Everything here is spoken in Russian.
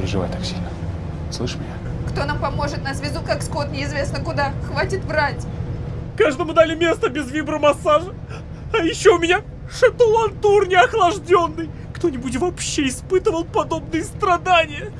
переживай так сильно. Слышь меня? Кто нам поможет? Нас везут как скот неизвестно куда. Хватит врать. Каждому дали место без вибромассажа. А еще у меня шатулантур неохлажденный. Кто-нибудь вообще испытывал подобные страдания?